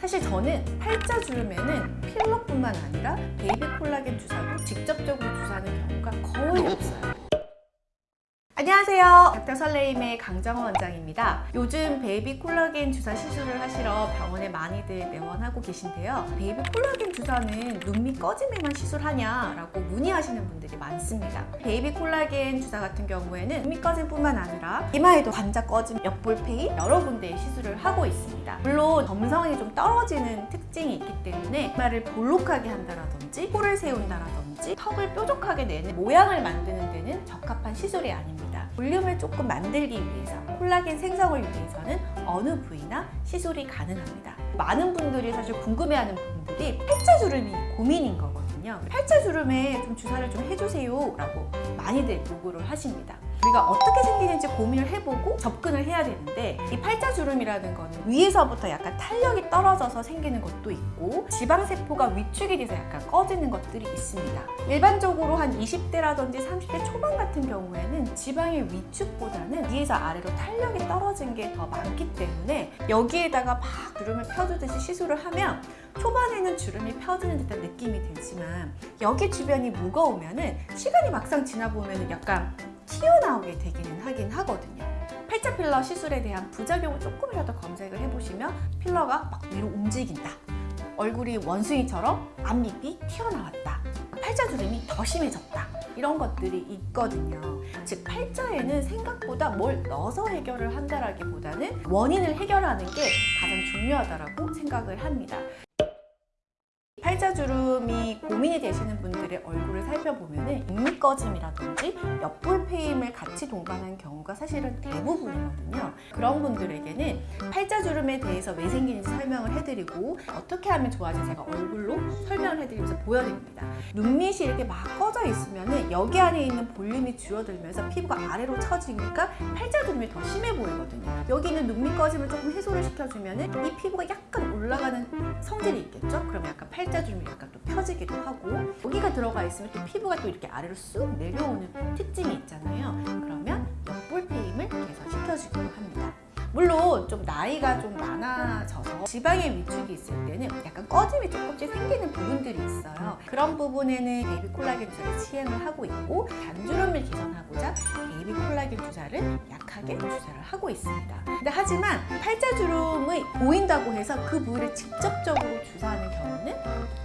사실 저는 팔자 주름에는 필러뿐만 아니라 베이비 콜라겐 주사도 직접적으로 주사하는 경우가 거의 없어요. 안녕하세요. 닥터 설레임의 강정원 원장입니다. 요즘 베이비 콜라겐 주사 시술을 하시러 병원에 많이들 내원하고 계신데요. 베이비 콜라겐 주사는 눈밑 꺼짐에만 시술하냐 라고 문의하시는 분들이 많습니다. 베이비 콜라겐 주사 같은 경우에는 눈밑 꺼짐뿐만 아니라 이마에도 관자 꺼짐, 옆볼패임 여러 군데의 시술을 하고 있습니다. 물론 점성이 좀 떨어지는 특징이 있기 때문에 이마를 볼록하게 한다라든지 코를 세운다라든지 턱을 뾰족하게 내는 모양을 만드는 데는 적합한 시술이 아닙니다. 볼륨을 조금 만들기 위해서 콜라겐 생성을 위해서는 어느 부위나 시술이 가능합니다. 많은 분들이 사실 궁금해하는 부분들이 팔자주름이 고민인 거거든요. 팔자주름에 좀 주사를 좀 해주세요 라고 많이들 요구를 하십니다. 우리가 어떻게 생기는지 고민을 해보고 접근을 해야 되는데 이 팔자주름이라는 거는 위에서부터 약간 탄력이 떨어져서 생기는 것도 있고 지방세포가 위축이 돼서 약간 꺼지는 것들이 있습니다. 일반적으로 한 20대라든지 30대 초반 같은 경우에는 지방의 위축보다는 위에서 아래로 탄력이 떨어진 게 더 많기 때문에 여기에다가 막 주름을 펴주듯이 시술을 하면 초반에는 주름이 펴지는 듯한 느낌이 들지만 여기 주변이 무거우면 은 시간이 막상 지나 보면은 약간 튀어나오게 되기는 하긴 하거든요. 팔자 필러 시술에 대한 부작용을 조금이라도 검색을 해보시면 필러가 막 위로 움직인다. 얼굴이 원숭이처럼 앞밑이 튀어나왔다. 팔자 주름이 더 심해졌다. 이런 것들이 있거든요. 즉 팔자에는 생각보다 뭘 넣어서 해결을 한다라기보다는 원인을 해결하는 게 가장 중요하다고 생각을 합니다. 팔자주름이 고민이 되시는 분들의 얼굴을 살펴보면 눈밑 꺼짐이라든지 옆볼 페임을 같이 동반한 경우가 사실은 대부분이거든요. 그런 분들에게는 팔자주름에 대해서 왜 생기는지 설명을 해드리고 어떻게 하면 좋아지 제가 얼굴로 설명을 해드리면서 보여드립니다. 눈밑이 이렇게 막 꺼져 있으면 여기 안에 있는 볼륨이 줄어들면서 피부가 아래로 처지니까 팔자주름이 더 심해 보이거든요. 여기 있는 눈밑 꺼짐을 조금 해소를 시켜주면 이 피부가 약간 올라가는 성질이 있겠죠? 그럼 약간 팔자 주름이 약간 또 펴지기도 하고 여기가 들어가 있으면 또 피부가 또 이렇게 아래로 쑥 내려오는 특징이 있잖아요. 그러면 옆볼 페임을 개선시켜주기도 합니다. 물론 좀 나이가 좀 많아져서 지방의 위축이 있을 때는 약간 꺼짐이 조금씩 생기는 부분들이 있어요. 그런 부분에는 베이비 콜라겐 주사를 시행을 하고 있고 단주름을 개선하고자 주사를 약하게 주사를 하고 있습니다. 근데 하지만 팔자주름이 보인다고 해서 그 부위를 직접적으로 주사하는 경우는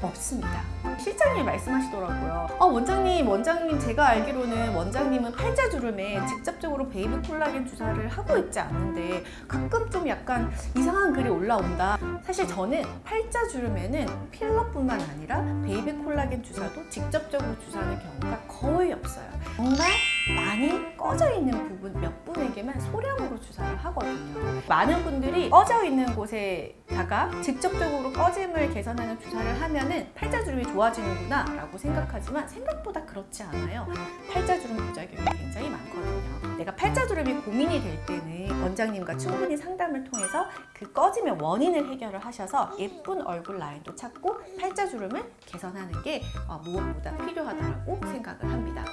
없습니다. 실장님이 말씀하시더라고요. 어, 원장님, 원장님 제가 알기로는 원장님은 팔자주름에 직접적으로 베이비 콜라겐 주사를 하고 있지 않는데 가끔 좀 약간 이상한 글이 올라온다. 사실 저는 팔자주름에는 필러뿐만 아니라 베이비 콜라겐 주사도 직접적으로 주사하는 경우가 거의 없어요. 정말 많이 꺼져 있는 부분 몇 분에게만 소량으로 주사를 하거든요. 많은 분들이 꺼져 있는 곳에다가 직접적으로 꺼짐을 개선하는 주사를 하면 은 팔자주름이 좋아지는구나 라고 생각하지만 생각보다 그렇지 않아요. 팔자주름 부작용이 굉장히 많거든요. 내가 팔자주름이 고민이 될 때는 원장님과 충분히 상담을 통해서 그 꺼짐의 원인을 해결을 하셔서 예쁜 얼굴 라인도 찾고 팔자주름을 개선하는 게 어, 무엇보다 필요하다고 생각을 합니다.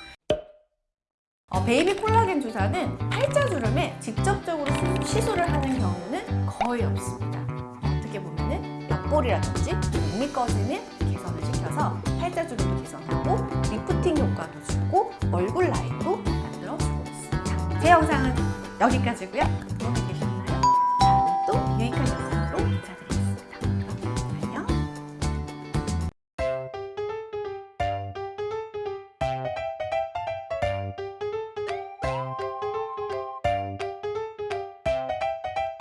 어, 베이비 콜라겐 주사는 팔자주름에 직접적으로 시술을 하는 경우는 거의 없습니다. 어떻게 보면 은 옆볼이라든지 눈밑 꺼짐을 개선을 시켜서 팔자주름도 개선하고 리프팅 효과도 주고 얼굴 라인도 만들어주고 있습니다. 제 영상은 여기까지고요.